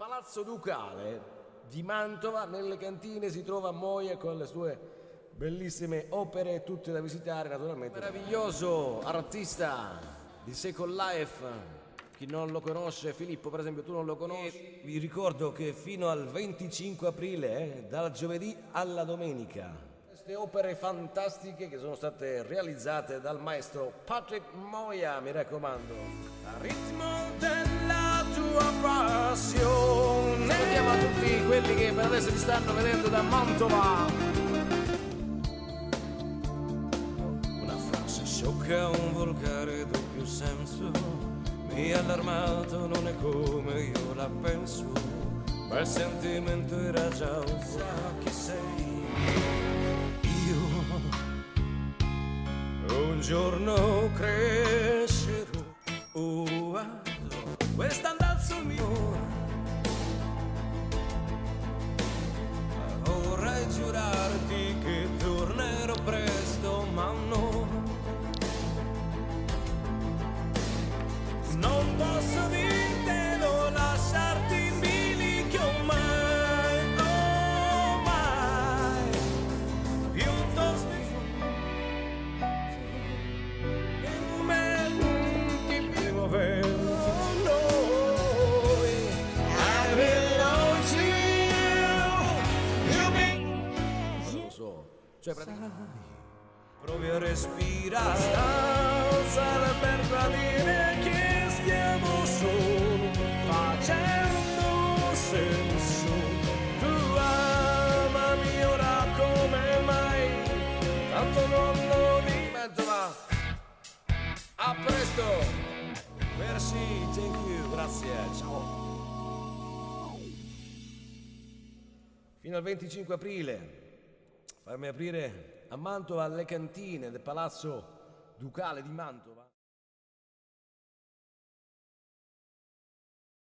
Palazzo Ducale di Mantova, nelle cantine si trova Moia con le sue bellissime opere, tutte da visitare naturalmente. Meraviglioso artista di Second Life. Chi non lo conosce, Filippo per esempio tu non lo conosci. Vi ricordo che fino al 25 aprile, eh, dal giovedì alla domenica, queste opere fantastiche che sono state realizzate dal maestro Patrick Moia, mi raccomando. A ritmo della tua passione. Quelli che per adesso ci stanno vedendo da Mantova. Una frase sciocca, un volgare doppio senso. Mi ha allarmato, non è come io la penso. Ma il sentimento era già un sa chi sei. un giorno crescerò oh, ah, quest'andazzo mio cioè praticamente provi a respirare stanza per tradire che stiamo solo facendo senso tu amami ora come mai tanto non lo dimento ma a presto! Merci, thank you, grazie, ciao. Fino al 25 aprile farmi aprire a Mantova le cantine del Palazzo Ducale di Mantova.